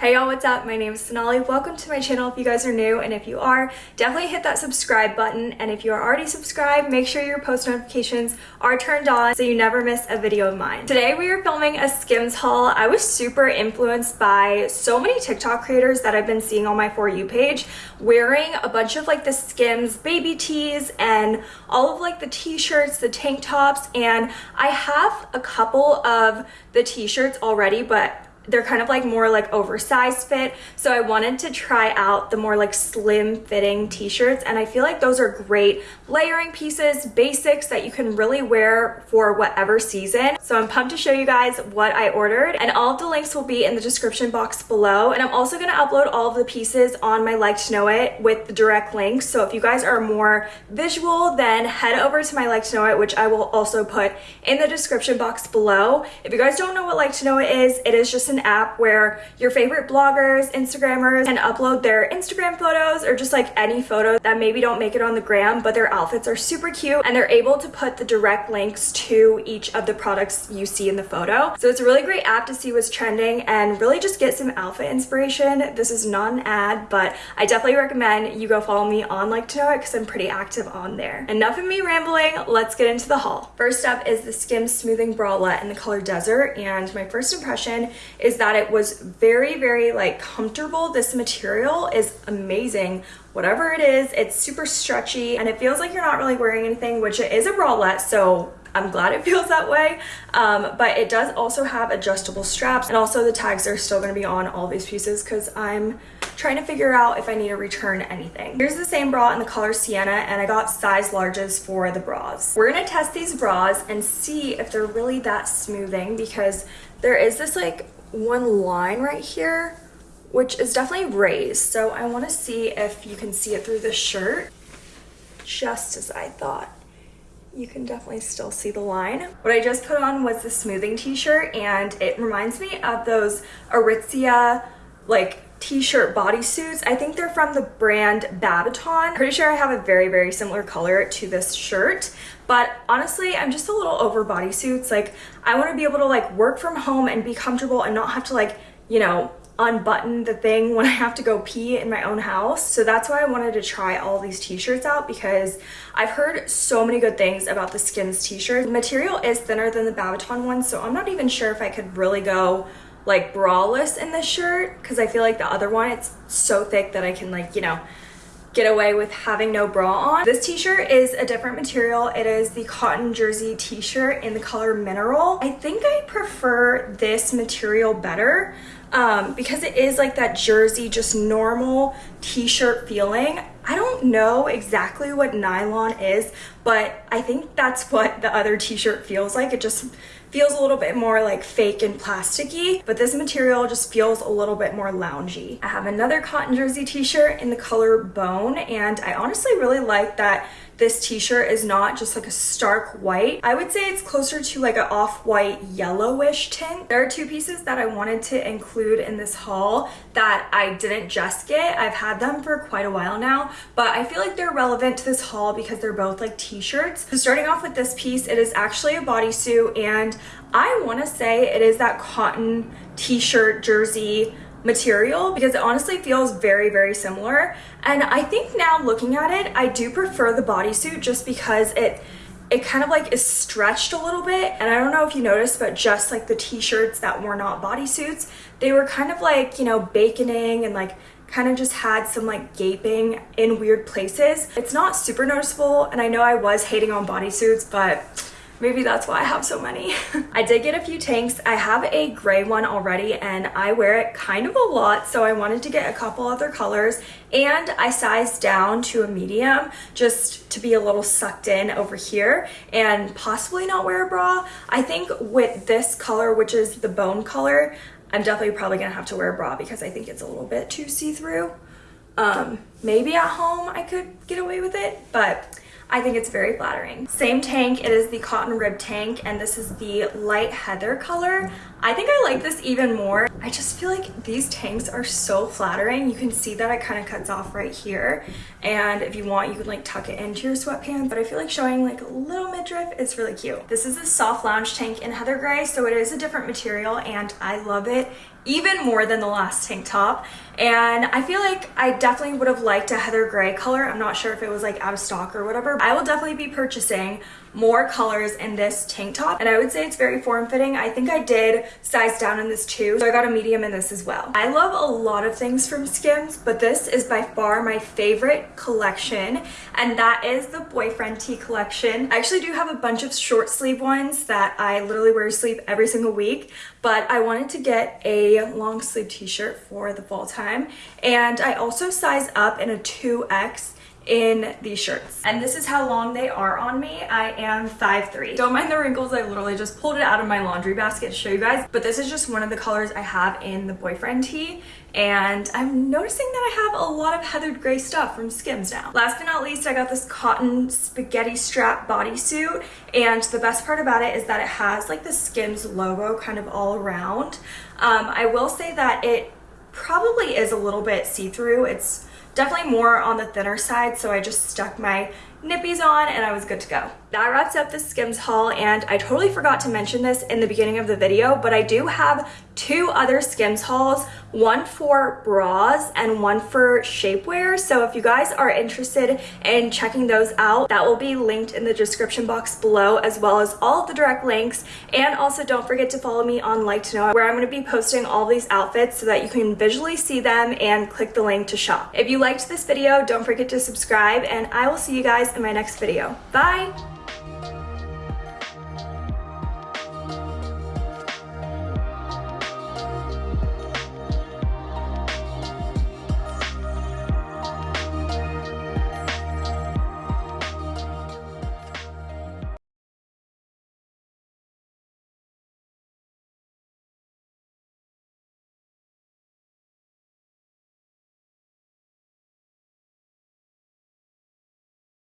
Hey y'all, what's up? My name is Sonali. Welcome to my channel if you guys are new, and if you are, definitely hit that subscribe button. And if you are already subscribed, make sure your post notifications are turned on so you never miss a video of mine. Today we are filming a Skims haul. I was super influenced by so many TikTok creators that I've been seeing on my For You page wearing a bunch of like the Skims baby tees and all of like the t-shirts, the tank tops, and I have a couple of the t-shirts already, but they're kind of like more like oversized fit. So i wanted to try out the more like slim fitting t-shirts and i feel like those are great layering pieces basics that you can really wear for whatever season. So i'm pumped to show you guys what i ordered and all of the links will be in the description box below. And i'm also going to upload all of the pieces on my like to know it with the direct links. So if you guys are more visual then head over to my like to know it which i will also put in the description box below. If you guys don't know what like to know it is it is just an app where your favorite bloggers, Instagrammers can upload their Instagram photos or just like any photo that maybe don't make it on the gram, but their outfits are super cute and they're able to put the direct links to each of the products you see in the photo. So it's a really great app to see what's trending and really just get some outfit inspiration. This is not an ad, but I definitely recommend you go follow me on Like to Know It because I'm pretty active on there. Enough of me rambling, let's get into the haul. First up is the Skims Smoothing Bralette in the color Desert and my first impression is that it was very, very like comfortable. This material is amazing. Whatever it is, it's super stretchy and it feels like you're not really wearing anything, which it is a bralette. So I'm glad it feels that way. Um, but it does also have adjustable straps and also the tags are still gonna be on all these pieces because I'm trying to figure out if I need to return anything. Here's the same bra in the color Sienna and I got size larges for the bras. We're gonna test these bras and see if they're really that smoothing because there is this like one line right here, which is definitely raised. So I want to see if you can see it through the shirt, just as I thought. You can definitely still see the line. What I just put on was the smoothing t-shirt and it reminds me of those Aritzia like t-shirt bodysuits. I think they're from the brand Babaton. Pretty sure I have a very, very similar color to this shirt. But honestly, I'm just a little over bodysuits. Like I want to be able to like work from home and be comfortable and not have to like, you know, unbutton the thing when I have to go pee in my own house. So that's why I wanted to try all these t-shirts out because I've heard so many good things about the Skims t-shirt. The material is thinner than the Babaton one, so I'm not even sure if I could really go like braless in this shirt because I feel like the other one it's so thick that I can like you know get away with having no bra on. This t-shirt is a different material. It is the cotton jersey t-shirt in the color mineral. I think I prefer this material better um, because it is like that jersey, just normal t-shirt feeling. I don't know exactly what nylon is, but I think that's what the other t-shirt feels like. It just feels a little bit more like fake and plasticky, but this material just feels a little bit more loungy. I have another cotton jersey t-shirt in the color bone, and I honestly really like that this t-shirt is not just like a stark white. I would say it's closer to like an off-white yellowish tint. There are two pieces that I wanted to include in this haul that I didn't just get. I've had them for quite a while now, but I feel like they're relevant to this haul because they're both like t-shirts. So starting off with this piece, it is actually a bodysuit and I wanna say it is that cotton t-shirt jersey material because it honestly feels very very similar. And I think now looking at it I do prefer the bodysuit just because it it kind of like is stretched a little bit. And I don't know if you noticed but just like the t-shirts that were not bodysuits they were kind of like you know baconing and like kind of just had some like gaping in weird places. It's not super noticeable and I know I was hating on bodysuits but Maybe that's why I have so many. I did get a few tanks. I have a gray one already and I wear it kind of a lot. So I wanted to get a couple other colors and I sized down to a medium just to be a little sucked in over here and possibly not wear a bra. I think with this color, which is the bone color, I'm definitely probably gonna have to wear a bra because I think it's a little bit too see-through. Um, maybe at home I could get away with it, but I think it's very flattering. Same tank, it is the cotton rib tank, and this is the light heather color. I think I like this even more. I just feel like these tanks are so flattering. You can see that it kind of cuts off right here. And if you want, you can like tuck it into your sweatpants. But I feel like showing like a little midriff is really cute. This is a soft lounge tank in heather gray, so it is a different material and I love it even more than the last tank top and I feel like I definitely would have liked a heather gray color. I'm not sure if it was like out of stock or whatever. I will definitely be purchasing more colors in this tank top and I would say it's very form-fitting. I think I did size down in this too, so I got a medium in this as well. I love a lot of things from Skims, but this is by far my favorite collection and that is the boyfriend tee collection. I actually do have a bunch of short sleeve ones that I literally wear to sleep every single week, but I wanted to get a long sleeve t-shirt for the fall time and I also size up in a 2X in these shirts. And this is how long they are on me. I am 5'3". Don't mind the wrinkles. I literally just pulled it out of my laundry basket to show you guys. But this is just one of the colors I have in the boyfriend tee. And I'm noticing that I have a lot of heathered gray stuff from Skims now. Last but not least, I got this cotton spaghetti strap bodysuit. And the best part about it is that it has like the Skims logo kind of all around. Um, I will say that it probably is a little bit see-through. It's definitely more on the thinner side, so I just stuck my nippies on and I was good to go. That wraps up the Skims haul and I totally forgot to mention this in the beginning of the video, but I do have two other Skims hauls, one for bras and one for shapewear. So if you guys are interested in checking those out, that will be linked in the description box below as well as all of the direct links. And also don't forget to follow me on Like to Know where I'm going to be posting all these outfits so that you can visually see them and click the link to shop. If you liked this video, don't forget to subscribe and I will see you guys in my next video. Bye!